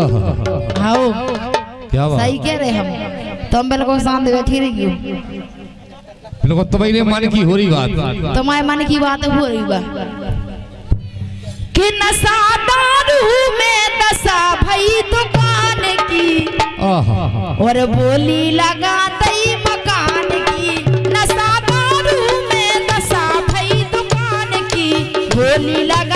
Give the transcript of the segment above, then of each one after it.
आओ। क्या बात? सही कह रहे हम। तुम बिल्कुल शांत बैठी रही हो बिल्कुल तुम्हारे मन की हो रही बात। तुम्हारे मन की बात हो रही बा कि नशा दारू में दशा भई दुकान की। और बोली लगा दई मकान की। नशा दारू में दशा भई दुकान की। बोली लगा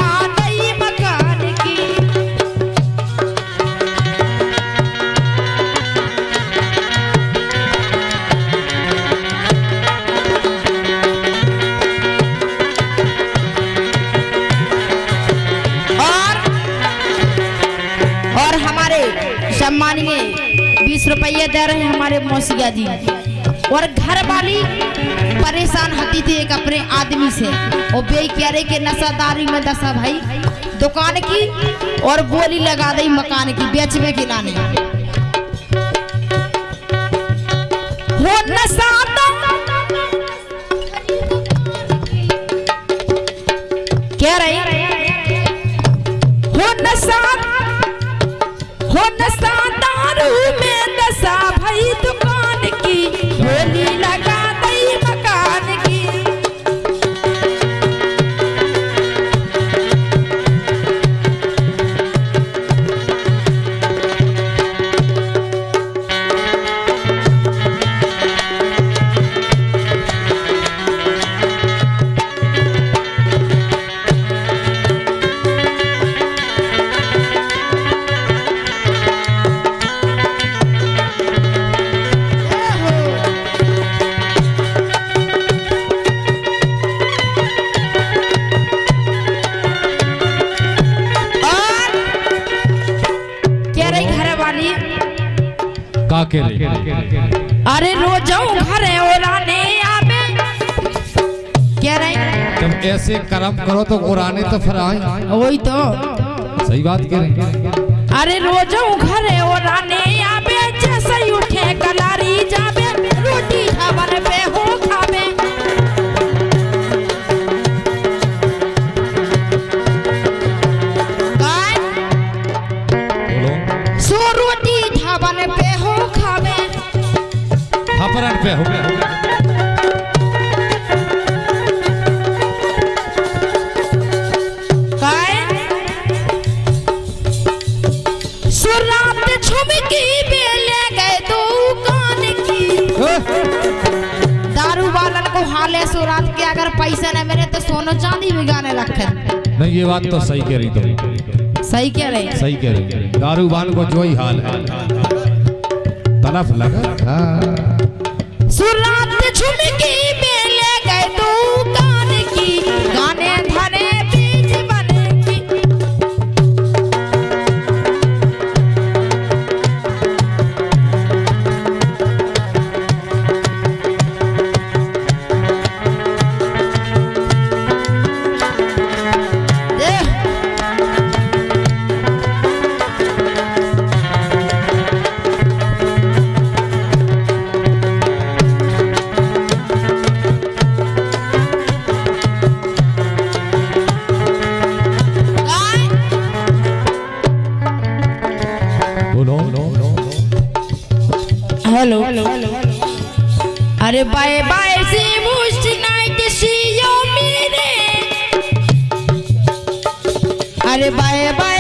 सम्मानीय बीस रुपये दे रहे हैं हमारे मौसिया जी। और घर वाली परेशान होती थी एक अपने आदमी से। और बे कह रहे कि नशादारी में दशा भाई, दुकान की और बोली लगा दी मकान की, बेचने की लाने हो नशा कह रही हो नशा हो नशा। में दशा भई दुकान रही अरे रोजों घर ओराने आवे। कह रही तुम ऐसे कर्म करो तो उड़ाने तो फिर आए। वही तो। सही बात कह रहे अरे रोजों घर ओराने आवे जैसे उठे कलारी पे हो गया। गाय बेले दारू वालन को हाले सुरात के अगर पैसे न मिले तो सोनो चांदी भी गाने रखे नहीं ये बात तो सही कह रही तुम। सही कह रही सही कह रही दारूबान को जो ही हाल है। तलफ लगा हाँ। सुरात झुमकी। अरे बाय बाय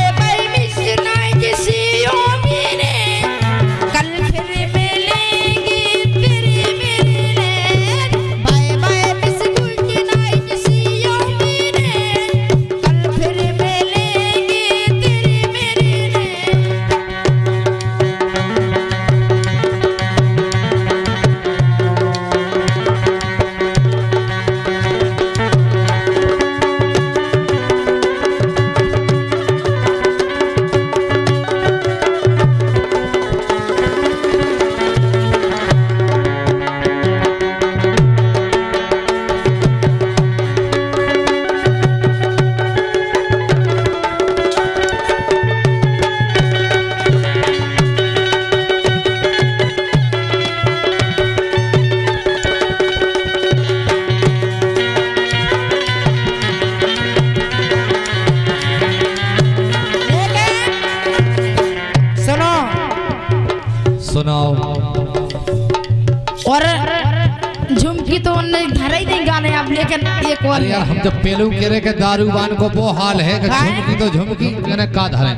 लेकिन एक और यार हम जब पेलू केरे के दारूबान को वो हाल है कि हाँ? झुमकी तो झुमकी मैंने का धरे।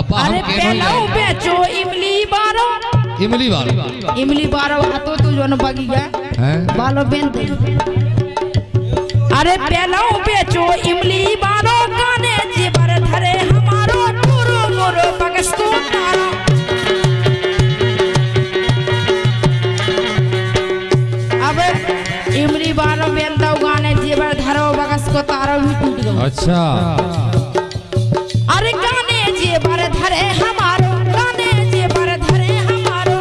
अब हम के केनो पे ही बेचो इमली बारो। इमली बारो। इमली बारो हाथों तू जोन बगी बगिया हैं? बालो बेन अरे पेलाऊ बेचो इमली बारो। तारो भी टूट अच्छा। अरे गाने जेबर धरे हमारो गाने जेबर धरे हमारो।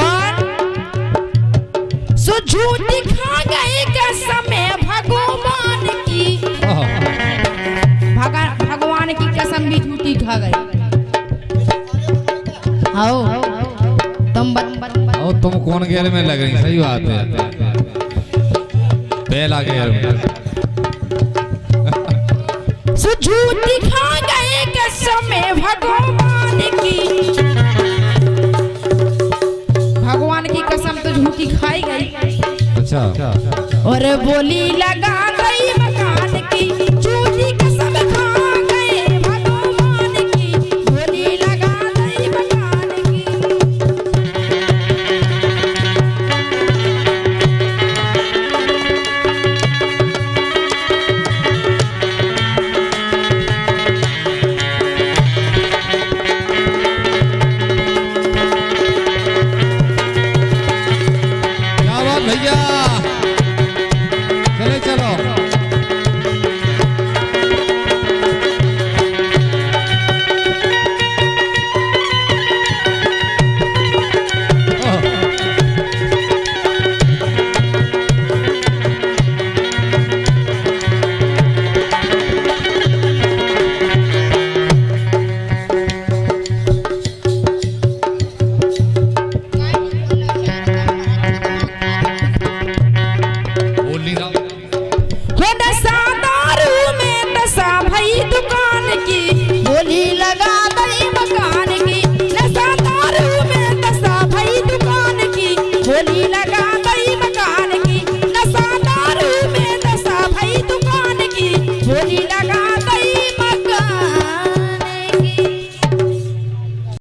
और सो झूठी खा गई कसम भगवान की भगा भगवान की कसम भी झूठी खा गई। आओ। तुम और कौन गेर में लग रही? सही बात है। पहला गेर सो झूठी खा गए कसम भगवान की। भगवान की कसम तो झूठी खाई गई। अच्छा। और बोली लगा